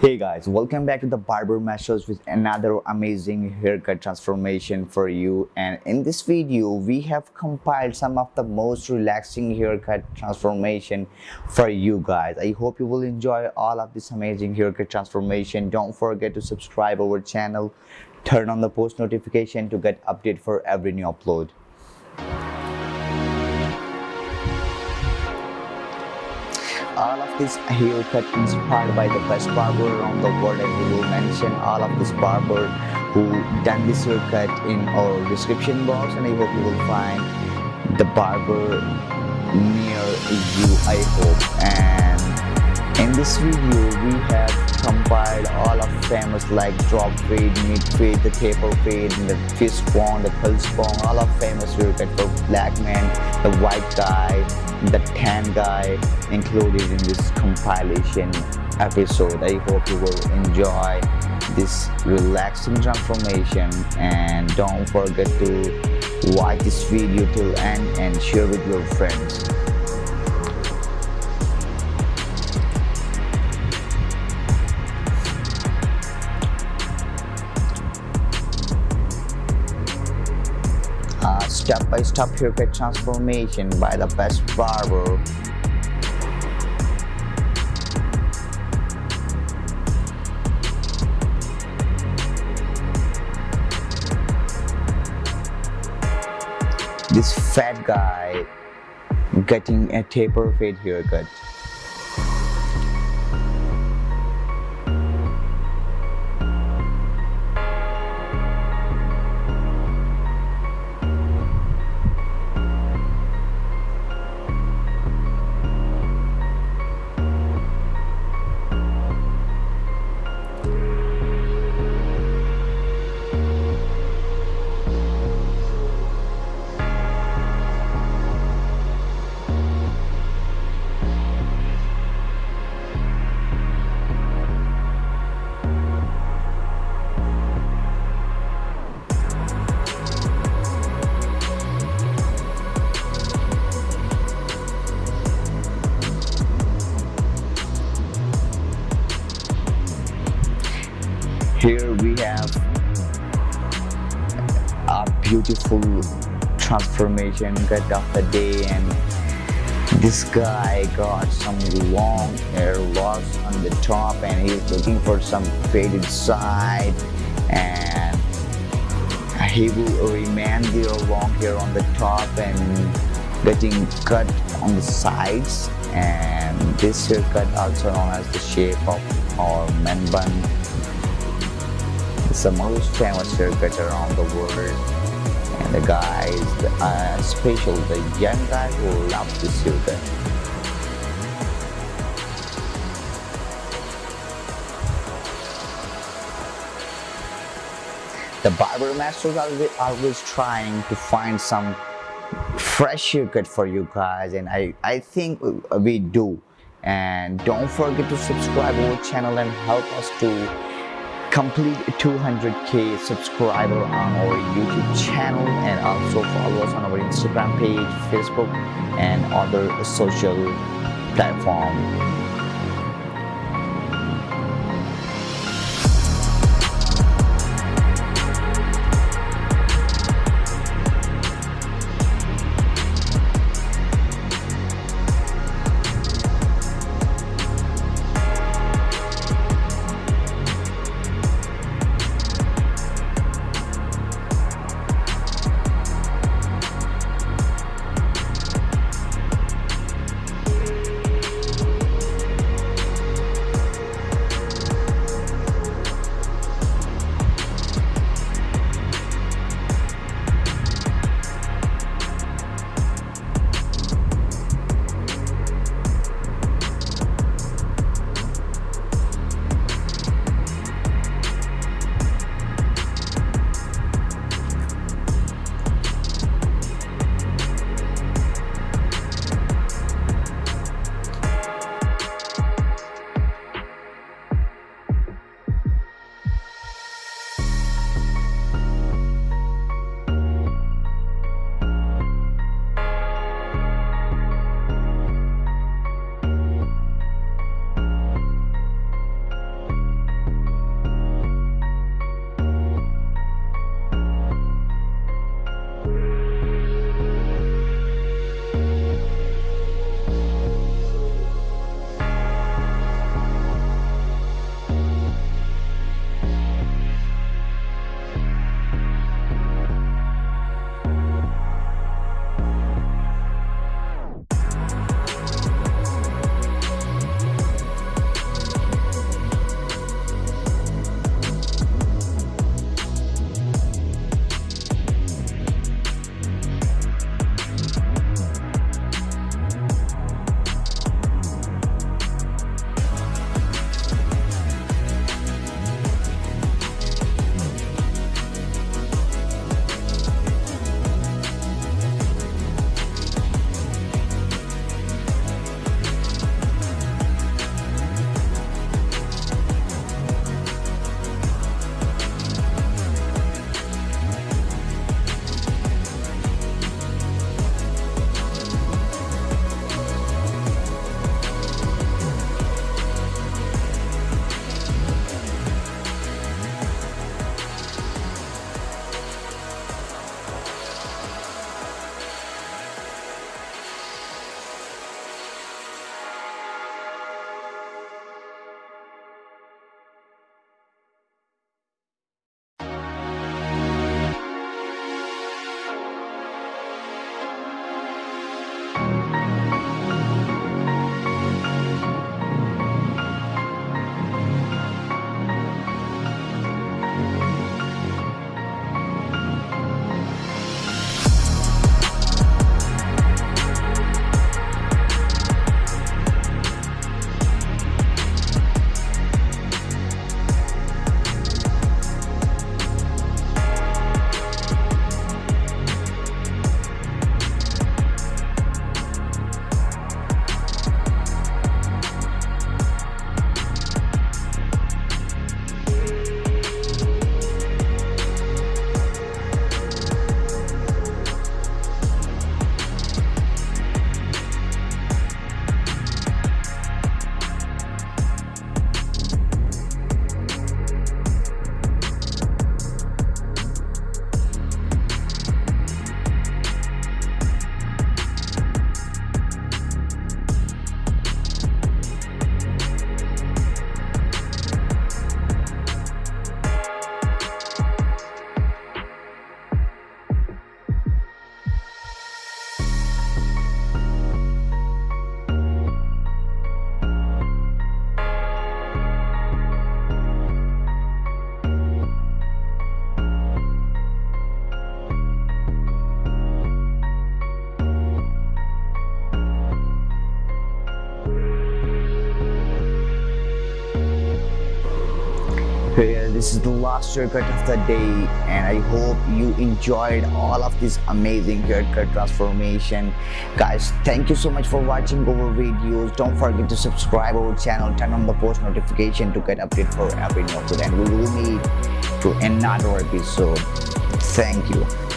Hey guys, welcome back to the Barber Masters with another amazing haircut transformation for you and in this video we have compiled some of the most relaxing haircut transformation for you guys. I hope you will enjoy all of this amazing haircut transformation. Don't forget to subscribe our channel, turn on the post notification to get update for every new upload. All of this haircut inspired by the best barber around the world and we will mention all of this barber who done this haircut in our description box and I hope you will find the barber near you I hope. And in this video we have compiled all of famous like drop fade, mid fade, the taper fade, the fist bone, the pulse bone, all of famous haircut for black man, the white guy, the tan guy included in this compilation episode. I hope you will enjoy this relaxing transformation and don't forget to watch this video till end and share with your friends. Step-by-step -step haircut transformation by the best barber. This fat guy getting a taper fade haircut beautiful transformation cut of the day and this guy got some long hair loss on the top and he's looking for some faded side and he will remain there long hair on the top and getting cut on the sides and this haircut also known as the shape of our man bun it's the most famous haircut around the world. The guys, uh, especially the young guys who love to see them. The barber masters are always trying to find some fresh haircut for you guys and I, I think we do and don't forget to subscribe our channel and help us to complete 200k subscriber on our youtube channel and also follow us on our instagram page facebook and other social platforms this is the last haircut of the day and i hope you enjoyed all of this amazing haircut transformation. Guys thank you so much for watching our videos. Don't forget to subscribe our channel turn on the post notification to get update for every new and we will meet to another episode. Thank you